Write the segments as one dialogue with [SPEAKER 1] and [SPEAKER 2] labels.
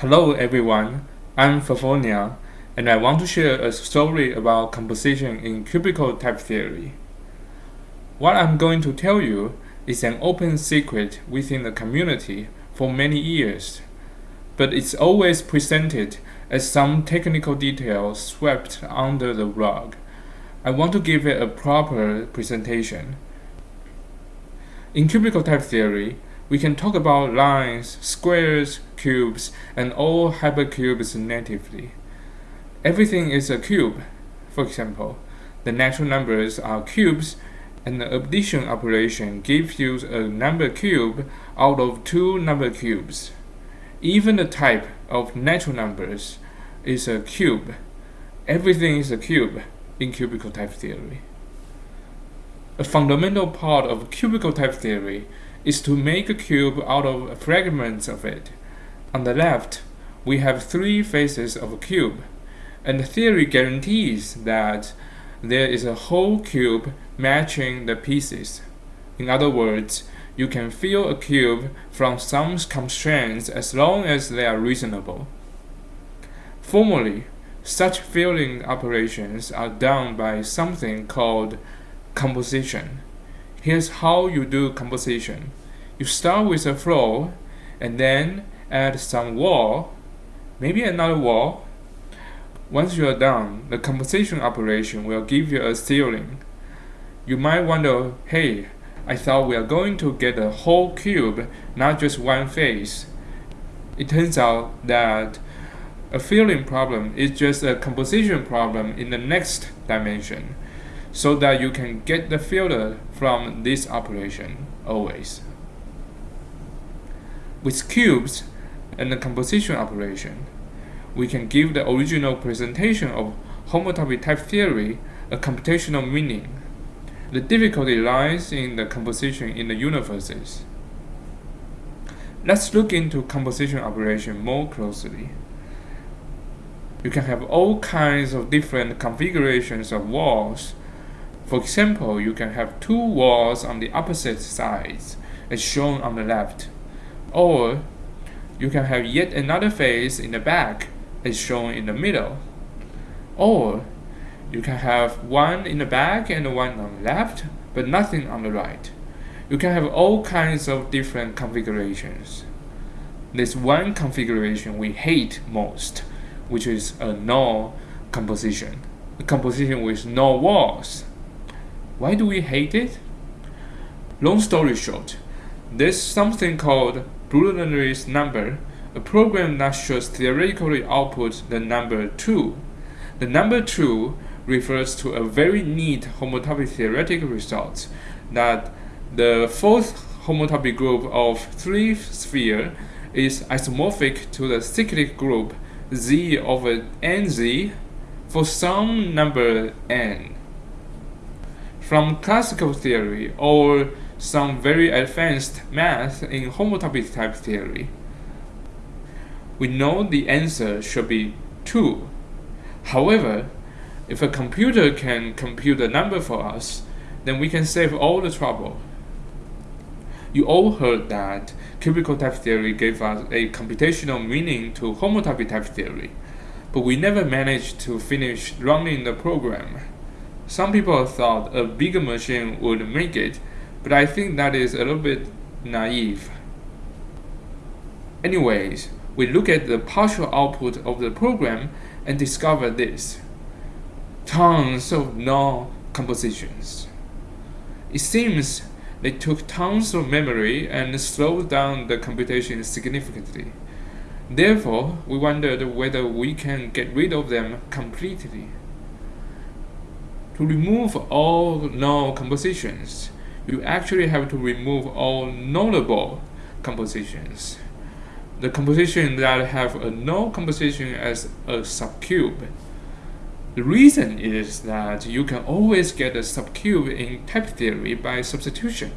[SPEAKER 1] Hello everyone, I'm Favonia, and I want to share a story about composition in cubical type theory. What I'm going to tell you is an open secret within the community for many years, but it's always presented as some technical detail swept under the rug. I want to give it a proper presentation. In cubical type theory, we can talk about lines, squares, cubes, and all hypercubes natively. Everything is a cube. For example, the natural numbers are cubes, and the addition operation gives you a number cube out of two number cubes. Even the type of natural numbers is a cube. Everything is a cube in cubical type theory. A fundamental part of cubical type theory is to make a cube out of fragments of it. On the left, we have three faces of a cube, and the theory guarantees that there is a whole cube matching the pieces. In other words, you can fill a cube from some constraints as long as they are reasonable. Formally, such filling operations are done by something called composition. Here's how you do composition. You start with a floor and then add some wall, maybe another wall. Once you are done, the composition operation will give you a ceiling. You might wonder, hey, I thought we are going to get a whole cube, not just one face. It turns out that a filling problem is just a composition problem in the next dimension so that you can get the filler from this operation always. With cubes and the composition operation, we can give the original presentation of homotopy type theory a computational meaning. The difficulty lies in the composition in the universes. Let's look into composition operation more closely. You can have all kinds of different configurations of walls for example, you can have two walls on the opposite sides, as shown on the left. Or you can have yet another face in the back, as shown in the middle. Or you can have one in the back and one on the left, but nothing on the right. You can have all kinds of different configurations. There's one configuration we hate most, which is a null composition. A composition with no walls. Why do we hate it? Long story short, there's something called Brunerie's number, a program that should theoretically output the number 2. The number 2 refers to a very neat homotopy theoretic result that the fourth homotopy group of three sphere is isomorphic to the cyclic group z over nz for some number n from classical theory or some very advanced math in homotopy type theory. We know the answer should be 2. However, if a computer can compute a number for us, then we can save all the trouble. You all heard that cubical type theory gave us a computational meaning to homotopy type theory, but we never managed to finish running the program. Some people thought a bigger machine would make it, but I think that is a little bit naive. Anyways, we look at the partial output of the program and discover this. Tons of null compositions. It seems they took tons of memory and slowed down the computation significantly. Therefore, we wondered whether we can get rid of them completely. To remove all null compositions, you actually have to remove all nullable compositions. The composition that have a null composition as a subcube. The reason is that you can always get a subcube in type theory by substitution.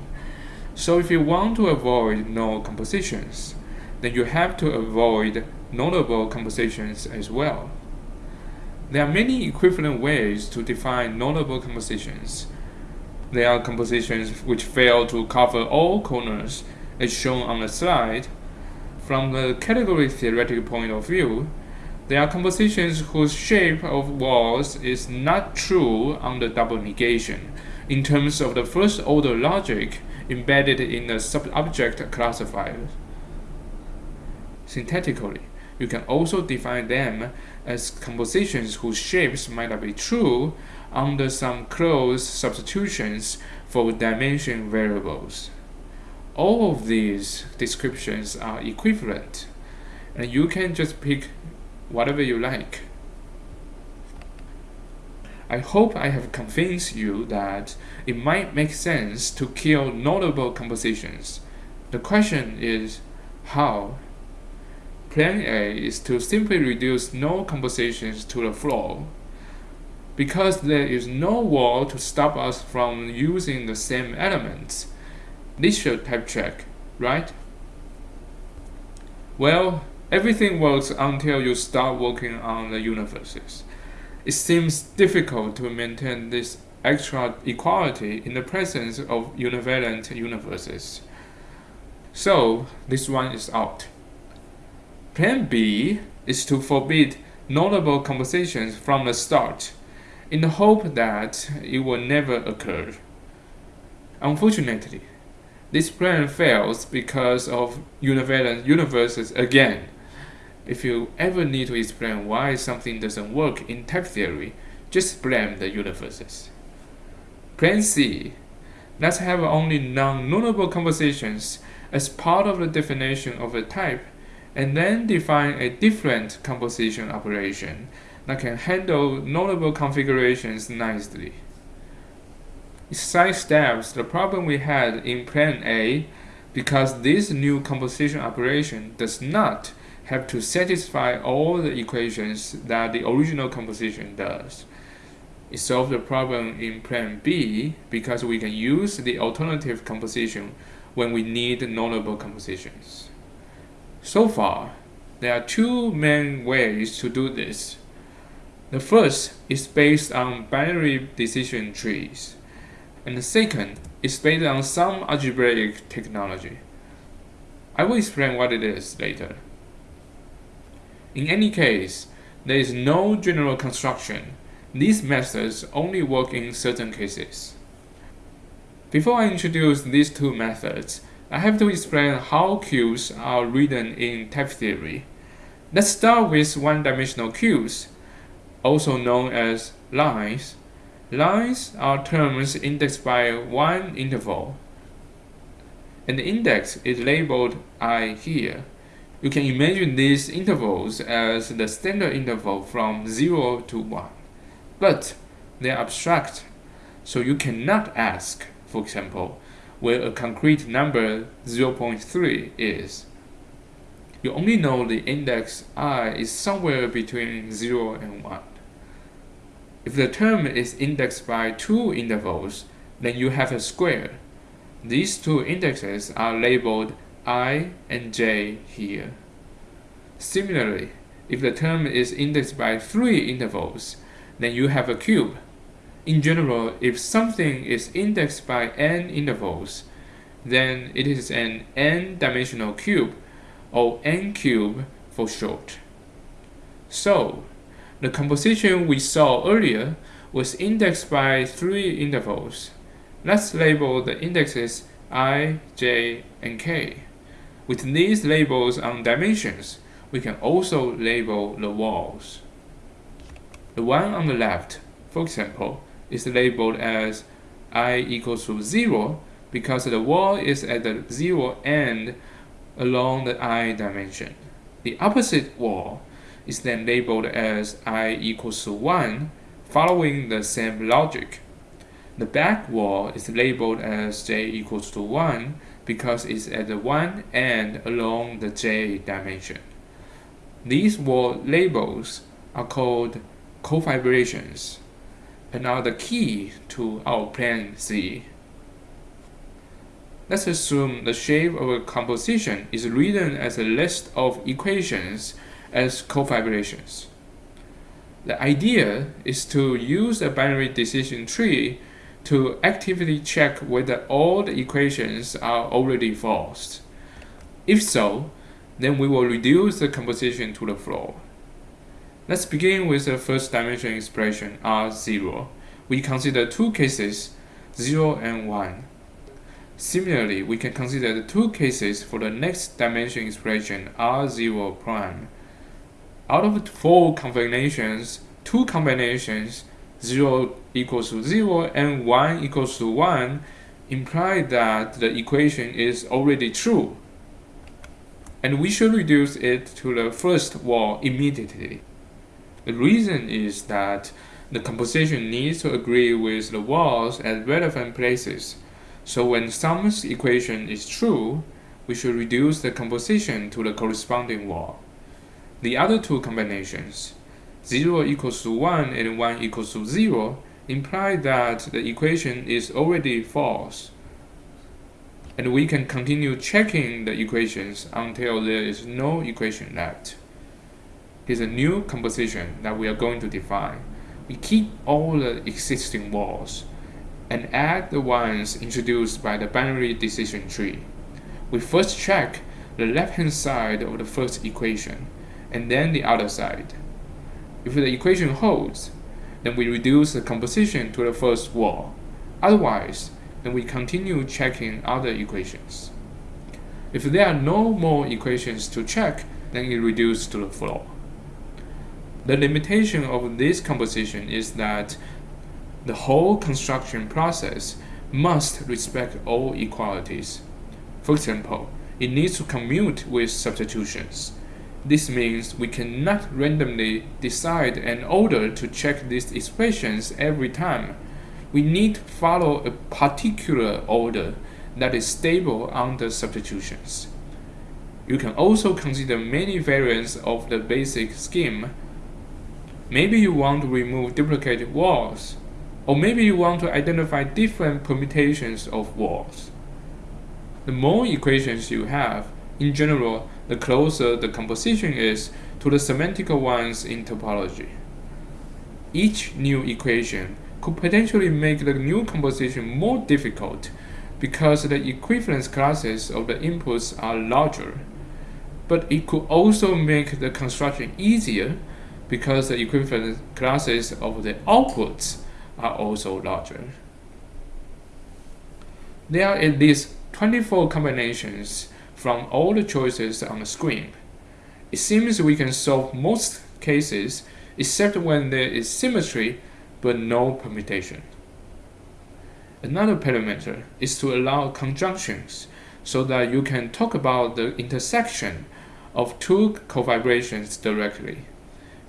[SPEAKER 1] So if you want to avoid null compositions, then you have to avoid nullable compositions as well. There are many equivalent ways to define nullable compositions. There are compositions which fail to cover all corners, as shown on the slide. from the category theoretic point of view, there are compositions whose shape of walls is not true under double negation in terms of the first order logic embedded in the sub-object classifier. Syntactically, you can also define them as compositions whose shapes might not be true under some close substitutions for dimension variables. All of these descriptions are equivalent, and you can just pick whatever you like. I hope I have convinced you that it might make sense to kill nullable compositions. The question is, how? Plan A is to simply reduce null compositions to the floor. Because there is no wall to stop us from using the same elements, this should type check, right? Well, everything works until you start working on the universes. It seems difficult to maintain this extra equality in the presence of univalent universes. So, this one is out. Plan B is to forbid nullable compositions from the start, in the hope that it will never occur. Unfortunately, this plan fails because of univalent universes again. If you ever need to explain why something doesn't work in type theory, just blame the universes. Plan C. Let's have only non-nullable compositions as part of the definition of a type and then define a different composition operation that can handle nullable configurations nicely. It sidesteps the problem we had in plan A because this new composition operation does not have to satisfy all the equations that the original composition does. It solves the problem in plan B because we can use the alternative composition when we need nullable compositions. So far, there are two main ways to do this. The first is based on binary decision trees, and the second is based on some algebraic technology. I will explain what it is later. In any case, there is no general construction. These methods only work in certain cases. Before I introduce these two methods, I have to explain how cubes are written in type theory. Let's start with one-dimensional cubes, also known as lines. Lines are terms indexed by one interval, and the index is labeled i here. You can imagine these intervals as the standard interval from 0 to 1. But they are abstract, so you cannot ask, for example, where a concrete number 0.3 is. You only know the index i is somewhere between 0 and 1. If the term is indexed by two intervals, then you have a square. These two indexes are labeled i and j here. Similarly, if the term is indexed by three intervals, then you have a cube. In general, if something is indexed by n intervals, then it is an n-dimensional cube, or n-cube for short. So, the composition we saw earlier was indexed by three intervals. Let's label the indexes i, j, and k. With these labels on dimensions, we can also label the walls. The one on the left, for example, is labeled as i equals to 0 because the wall is at the 0 end along the i dimension. The opposite wall is then labeled as i equals to 1 following the same logic. The back wall is labeled as j equals to 1 because it's at the one end along the j dimension. These wall labels are called cofibrations and are the key to our plan C. Let's assume the shape of a composition is written as a list of equations as cofibrations. The idea is to use a binary decision tree to actively check whether all the equations are already false. If so, then we will reduce the composition to the floor. Let's begin with the first dimension expression R0. We consider two cases, 0 and 1. Similarly, we can consider the two cases for the next dimension expression R0 prime. Out of four combinations, two combinations 0 equals to 0 and 1 equals to 1 imply that the equation is already true. And we should reduce it to the first wall immediately. The reason is that the composition needs to agree with the walls at relevant places. So when sum's equation is true, we should reduce the composition to the corresponding wall. The other two combinations, 0 equals to 1 and 1 equals to 0 imply that the equation is already false. And we can continue checking the equations until there is no equation left. Here's a new composition that we are going to define. We keep all the existing walls and add the ones introduced by the binary decision tree. We first check the left-hand side of the first equation and then the other side. If the equation holds, then we reduce the composition to the first wall. Otherwise, then we continue checking other equations. If there are no more equations to check, then it reduces to the floor. The limitation of this composition is that the whole construction process must respect all equalities. For example, it needs to commute with substitutions. This means we cannot randomly decide an order to check these expressions every time. We need to follow a particular order that is stable under substitutions. You can also consider many variants of the basic scheme. Maybe you want to remove duplicate walls, or maybe you want to identify different permutations of walls. The more equations you have, in general, the closer the composition is to the semantical ones in topology. Each new equation could potentially make the new composition more difficult because the equivalence classes of the inputs are larger. But it could also make the construction easier because the equivalence classes of the outputs are also larger. There are at least 24 combinations from all the choices on the screen. It seems we can solve most cases except when there is symmetry but no permutation. Another parameter is to allow conjunctions so that you can talk about the intersection of two cofibrations directly.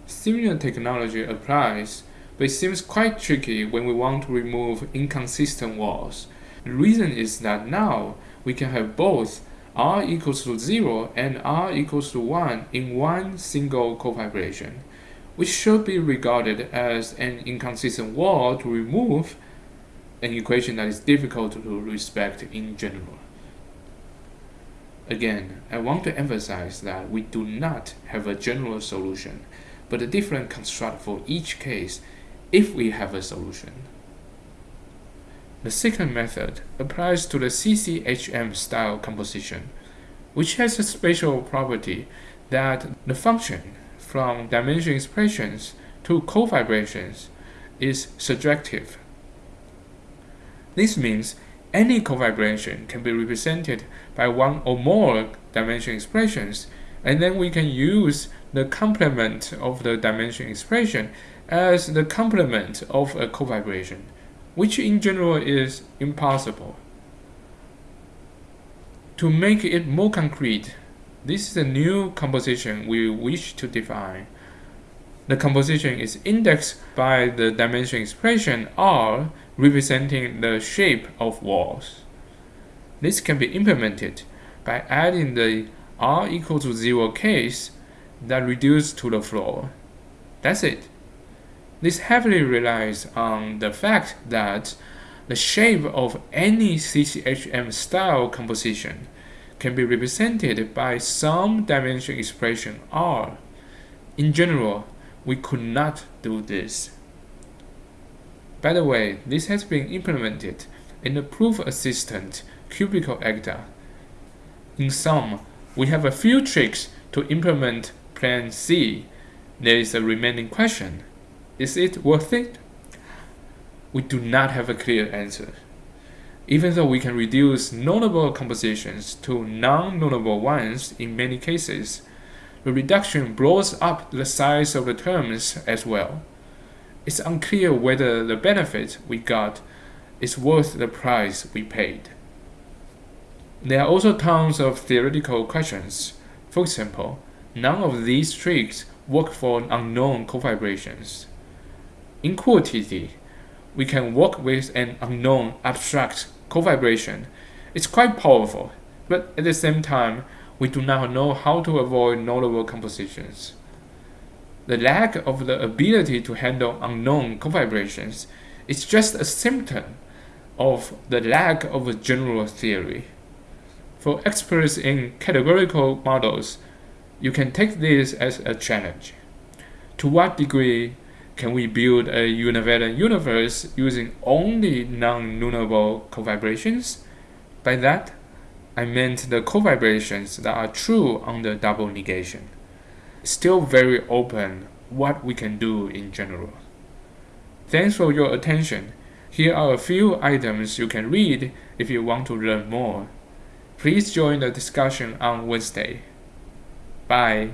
[SPEAKER 1] Similar technology applies, but it seems quite tricky when we want to remove inconsistent walls. The reason is that now we can have both r equals to 0 and r equals to 1 in one single cofibration, which should be regarded as an inconsistent wall to remove an equation that is difficult to respect in general. Again, I want to emphasize that we do not have a general solution, but a different construct for each case if we have a solution. The second method applies to the CCHM style composition, which has a special property that the function from dimension expressions to cofibrations is surjective. This means any cofibration can be represented by one or more dimension expressions, and then we can use the complement of the dimension expression as the complement of a cofibration which in general is impossible. To make it more concrete, this is a new composition we wish to define. The composition is indexed by the dimension expression R representing the shape of walls. This can be implemented by adding the R equal to 0 case that reduces to the floor. That's it. This heavily relies on the fact that the shape of any CCHM style composition can be represented by some dimension expression R. In general, we could not do this. By the way, this has been implemented in the proof assistant cubical Agda. In sum, We have a few tricks to implement Plan C. There is a remaining question. Is it worth it? We do not have a clear answer. Even though we can reduce nullable compositions to non-nullable ones in many cases, the reduction blows up the size of the terms as well. It's unclear whether the benefit we got is worth the price we paid. There are also tons of theoretical questions. For example, none of these tricks work for unknown cofibrations. In cooltt, we can work with an unknown abstract cofibration. It's quite powerful, but at the same time, we do not know how to avoid nullable compositions. The lack of the ability to handle unknown cofibrations is just a symptom of the lack of a general theory. For experts in categorical models, you can take this as a challenge. To what degree can we build a univalent universe using only non-nullable cofibrations? By that, I meant the cofibrations that are true under double negation. Still very open what we can do in general. Thanks for your attention. Here are a few items you can read if you want to learn more. Please join the discussion on Wednesday. Bye.